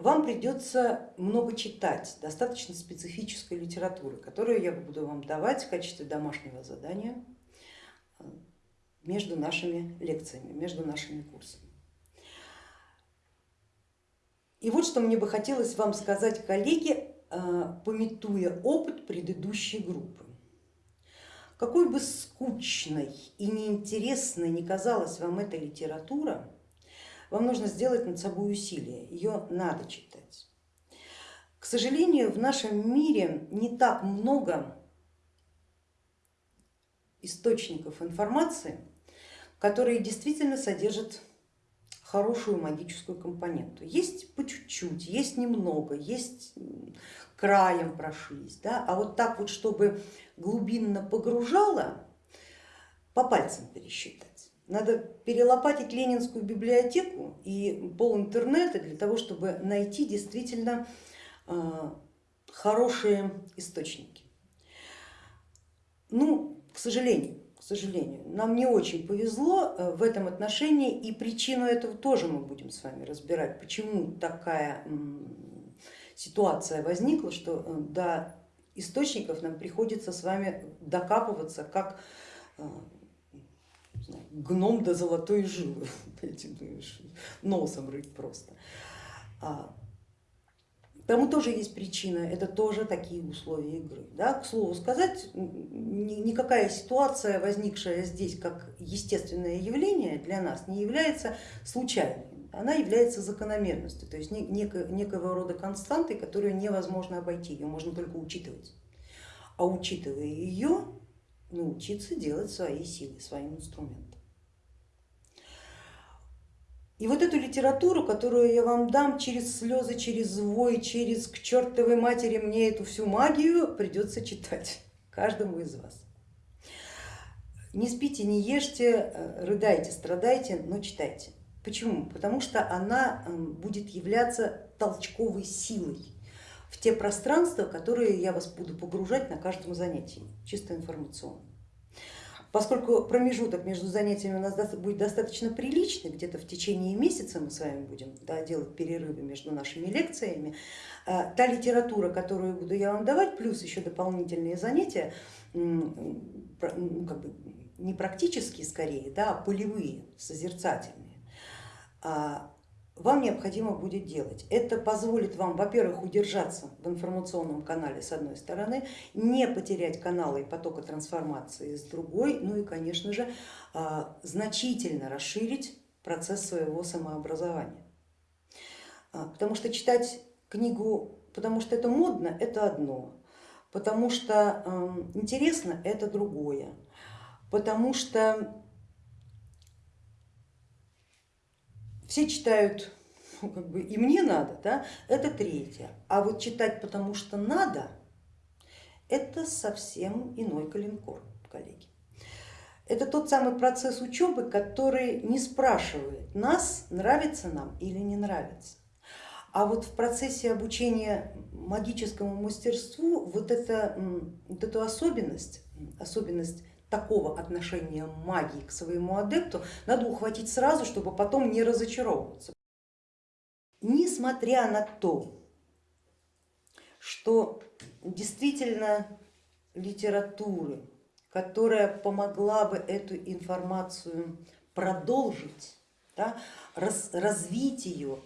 вам придется много читать достаточно специфической литературы, которую я буду вам давать в качестве домашнего задания э, между нашими лекциями, между нашими курсами. И вот что мне бы хотелось вам сказать, коллеги, э, пометуя опыт предыдущей группы. Какой бы скучной и неинтересной не казалась вам эта литература, вам нужно сделать над собой усилие, ее надо читать. К сожалению, в нашем мире не так много источников информации, которые действительно содержат хорошую магическую компоненту. Есть по чуть-чуть, есть немного, есть краем прошлись, да? а вот так вот, чтобы глубинно погружало, по пальцам пересчитать. Надо перелопатить Ленинскую библиотеку и пол интернета для того, чтобы найти действительно а, хорошие источники. Ну, к сожалению, к сожалению, нам не очень повезло э, в этом отношении и причину этого тоже мы будем с вами разбирать, почему такая ситуация возникла, что э, до источников нам приходится с вами докапываться как э, гном до золотой жилы, носом рыть просто. А, тому тоже есть причина, это тоже такие условия игры. Да? К слову сказать, никакая ситуация, возникшая здесь как естественное явление для нас, не является случайной, она является закономерностью, то есть некого рода константой, которую невозможно обойти, ее можно только учитывать. А учитывая ее, научиться делать свои силы, своим инструментом. И вот эту литературу, которую я вам дам через слезы, через вой, через к чертовой матери мне эту всю магию придется читать каждому из вас. Не спите, не ешьте, э, рыдайте, страдайте, но читайте. Почему? Потому что она эм, будет являться толчковой силой в те пространства, которые я вас буду погружать на каждом занятии, чисто информационно. Поскольку промежуток между занятиями у нас будет достаточно приличный, где-то в течение месяца мы с вами будем да, делать перерывы между нашими лекциями, э, та литература, которую буду я вам давать, плюс еще дополнительные занятия, ну, как бы не практические скорее, да, а полевые, созерцательные, а вам необходимо будет делать. Это позволит вам, во-первых, удержаться в информационном канале с одной стороны, не потерять каналы и потока трансформации с другой, ну и, конечно же, а, значительно расширить процесс своего самообразования. А, потому что читать книгу, потому что это модно, это одно, потому что интересно, это другое, потому что все читают, ну, как бы и мне надо, да, это третье. А вот читать потому что надо, это совсем иной калинкор, коллеги. Это тот самый процесс учебы, который не спрашивает нас, нравится нам или не нравится. А вот в процессе обучения магическому мастерству вот, это, вот эту особенность, особенность такого отношения магии к своему адепту надо ухватить сразу, чтобы потом не разочаровываться. Несмотря на то, что действительно литературы, которая помогла бы эту информацию продолжить, да, раз, развить ее,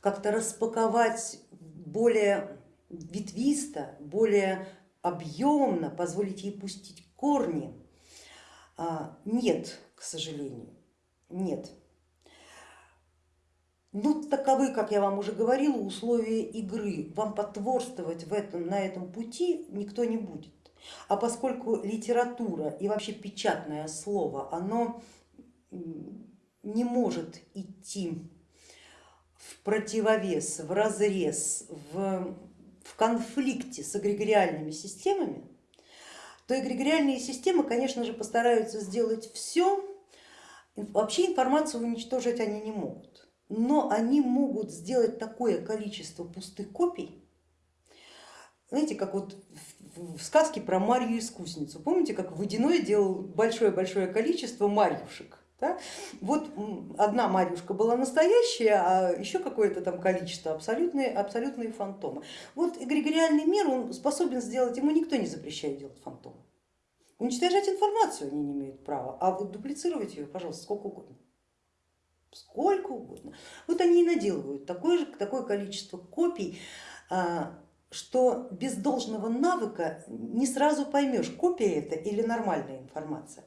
как-то распаковать более ветвисто, более объемно, позволить ей пустить корни? А, нет, к сожалению, нет. Ну, таковы, как я вам уже говорила, условия игры. Вам потворствовать в этом, на этом пути никто не будет. А поскольку литература и вообще печатное слово, оно не может идти в противовес, в разрез, в, в конфликте с эгрегориальными системами, то эгрегориальные системы, конечно же, постараются сделать все, вообще информацию уничтожить они не могут, но они могут сделать такое количество пустых копий, знаете, как вот в сказке про Марью искусницу, помните, как Водяной делал большое-большое количество марьюшек, Да? Вот одна Марьюшка была настоящая, а еще какое-то там количество абсолютные, абсолютные фантомы. Вот эгрегориальный мир он способен сделать, ему никто не запрещает делать фантомы. Уничтожать информацию они не имеют права, а вот дуплицировать ее, пожалуйста, сколько угодно. Сколько угодно. Вот они и наделывают такое, же, такое количество копий, а, что без должного навыка не сразу поймешь, копия это или нормальная информация.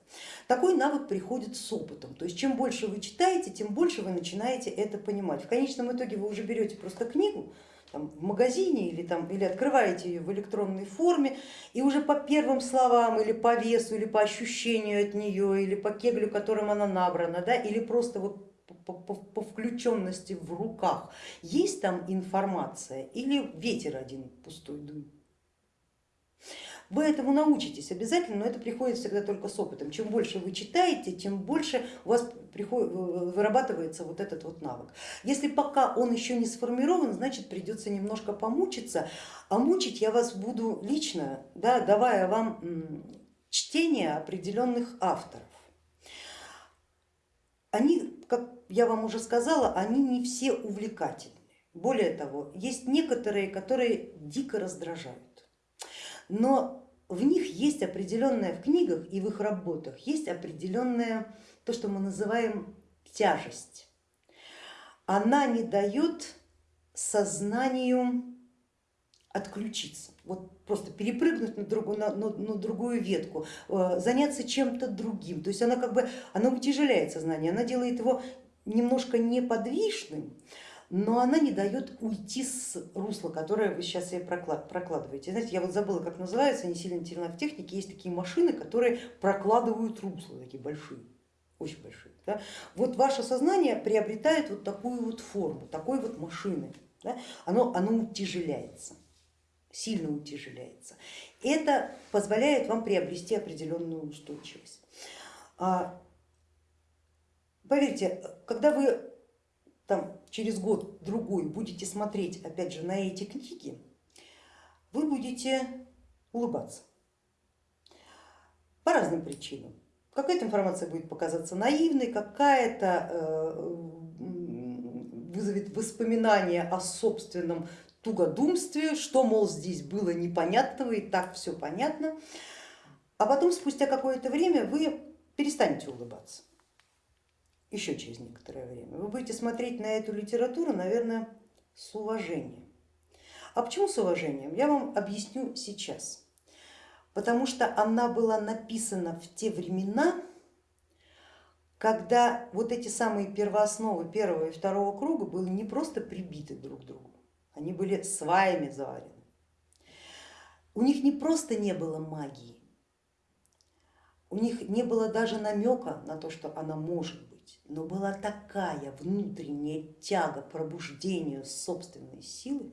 Такой навык приходит с опытом, то есть чем больше вы читаете, тем больше вы начинаете это понимать. В конечном итоге вы уже берете просто книгу там, в магазине или, там, или открываете ее в электронной форме и уже по первым словам или по весу, или по ощущению от нее, или по кеглю, которым она набрана, да, или просто вот по, по, по включенности в руках, есть там информация или ветер один пустой дует? Вы этому научитесь обязательно, но это приходит всегда только с опытом. Чем больше вы читаете, тем больше у вас приходит, вырабатывается вот этот вот навык. Если пока он еще не сформирован, значит придется немножко помучиться, а мучить я вас буду лично, да, давая вам чтение определенных авторов. Они, как я вам уже сказала, они не все увлекательны. Более того, есть некоторые, которые дико раздражают. Но в них есть определенная, в книгах и в их работах есть определенная, то, что мы называем тяжесть. Она не дает сознанию отключиться, вот просто перепрыгнуть на другую, на, на, на другую ветку, э, заняться чем-то другим. То есть она как бы она утяжеляет сознание, она делает его немножко неподвижным, но она не дает уйти с русла, которое вы сейчас себе прокладываете. Знаете, я вот забыла, как называется, не сильно интересно в технике, есть такие машины, которые прокладывают русла, такие большие, очень большие. Да? Вот ваше сознание приобретает вот такую вот форму, такой вот машины, да? оно, оно утяжеляется сильно утяжеляется. Это позволяет вам приобрести определенную устойчивость. А, поверьте, когда вы там, через год-другой будете смотреть опять же на эти книги, вы будете улыбаться по разным причинам. Какая-то информация будет показаться наивной, какая-то э, вызовет воспоминания о собственном тугодумстве, что, мол, здесь было непонятного и так все понятно. А потом, спустя какое-то время, вы перестанете улыбаться, еще через некоторое время. Вы будете смотреть на эту литературу, наверное, с уважением. А почему с уважением? Я вам объясню сейчас. Потому что она была написана в те времена, когда вот эти самые первоосновы первого и второго круга были не просто прибиты друг к другу, они были сваями заварены. У них не просто не было магии, у них не было даже намека на то, что она может быть, но была такая внутренняя тяга к пробуждению собственной силы,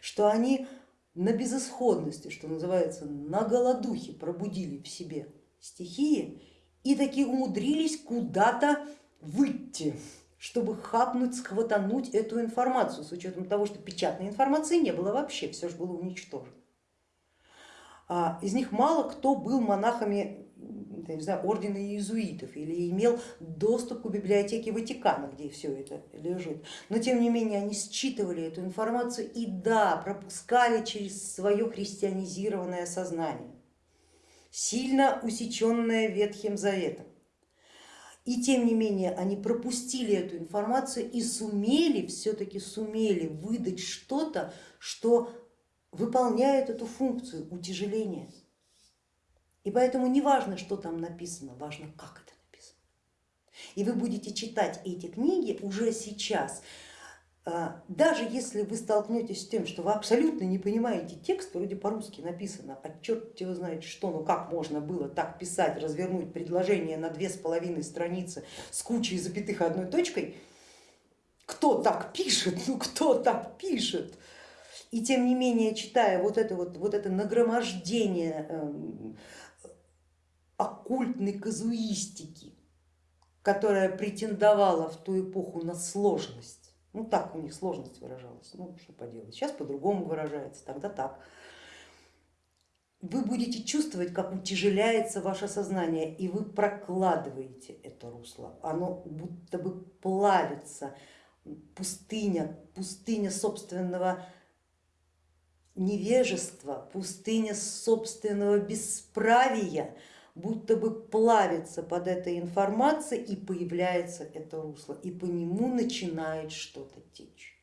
что они на безысходности, что называется, на голодухе пробудили в себе стихии и таки умудрились куда-то выйти чтобы хапнуть, схватануть эту информацию, с учетом того, что печатной информации не было вообще, все же было уничтожено. А, из них мало кто был монахами не знаю, ордена иезуитов или имел доступ к библиотеке Ватикана, где все это лежит. Но тем не менее они считывали эту информацию и да, пропускали через свое христианизированное сознание, сильно усеченное Ветхим Заветом. И тем не менее они пропустили эту информацию и сумели, все-таки сумели выдать что-то, что выполняет эту функцию утяжеления. И поэтому не важно, что там написано, важно, как это написано. И вы будете читать эти книги уже сейчас, даже если вы столкнетесь с тем, что вы абсолютно не понимаете текст, вроде по-русски написано, а черт его знает что, ну как можно было так писать, развернуть предложение на две с половиной страницы с кучей запятых одной точкой, кто так пишет, ну кто так пишет? И тем не менее, читая вот это, вот, вот это нагромождение э, оккультной казуистики, которая претендовала в ту эпоху на сложность, ну так у них сложность выражалась, ну что поделать, сейчас по-другому выражается, тогда так. вы будете чувствовать, как утяжеляется ваше сознание, и вы прокладываете это русло, оно будто бы плавится, пустыня, пустыня собственного невежества, пустыня собственного бесправия, будто бы плавится под этой информацией и появляется это русло, и по нему начинает что-то течь.